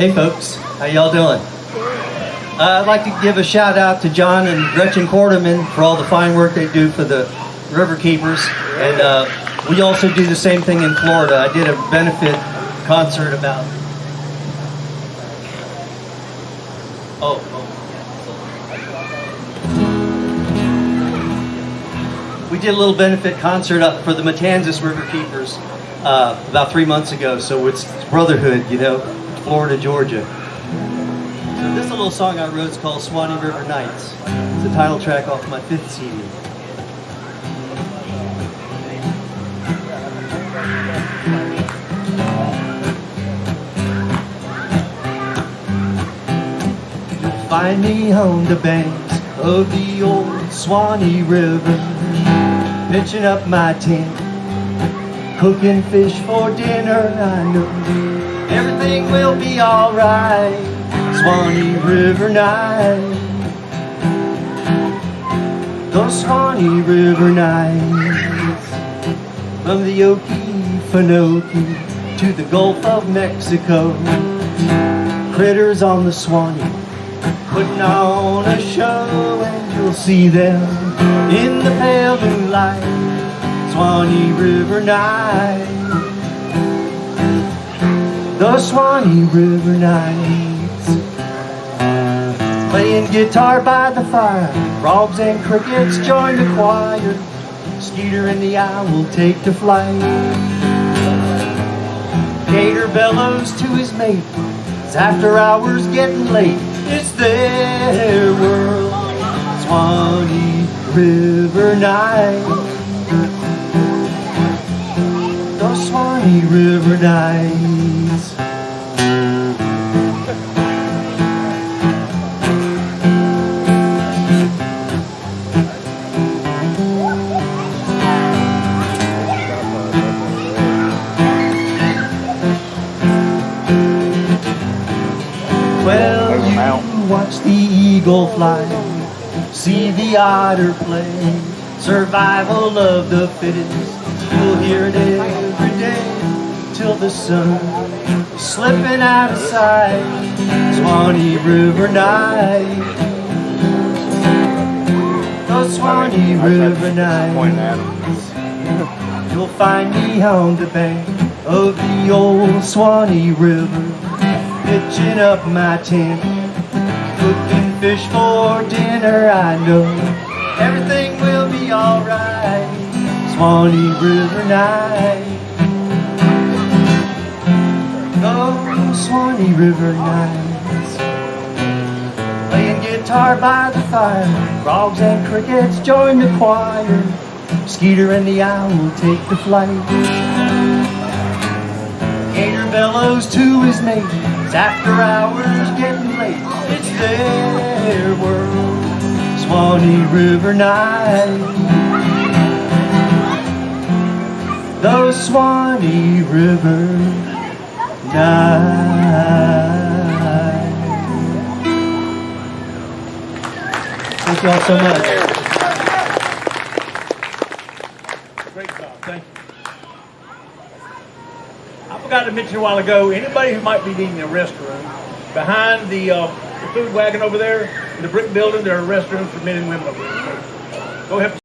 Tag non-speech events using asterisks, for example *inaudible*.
Hey folks, how y'all doing? Uh, I'd like to give a shout out to John and Gretchen Quarterman for all the fine work they do for the River Keepers. And uh, we also do the same thing in Florida. I did a benefit concert about... Oh, oh. We did a little benefit concert up for the Matanzas River Keepers uh, about three months ago. So it's brotherhood, you know, Florida, Georgia. So this little song I wrote. is called Swanee River Nights. It's the title track off my fifth CD. You'll find me on the banks of the old Swanee River, pitching up my tent, cooking fish for dinner. I know everything will be alright. Swanee River night. Those Swanee River nights. From the Okefenokee to the Gulf of Mexico. Critters on the Swanee putting on a show and you'll see them in the pale moonlight. Swanee River night. The Swanee River nights. Playing guitar by the fire, frogs and crickets join the choir. Skeeter and the owl take to flight. Gator bellows to his mate. It's after hours getting late. It's their world. Swanee River night. The Swanee River nights. Well, you watch the eagle fly, see the otter play, survival of the fittest. You'll hear it every till the sun is slipping out of sight. Swanee River night, the Swanee River night. *laughs* You'll find me on the bank of the old Swanee River, pitching up my tent, cooking fish for dinner. I know everything will be alright. Swanee River night, Swanee River nights, playing guitar by the fire, frogs and crickets join the choir. Skeeter and the owl take the flight. Gator bellows to his mate. It's after hours getting late. It's their world. Swanee River night. The Swanee River night. Thank you all so much. Great job, thank you. I forgot to mention a while ago, anybody who might be needing a restroom, behind the, uh, the food wagon over there, in the brick building, there are restrooms for men and women over there. Go help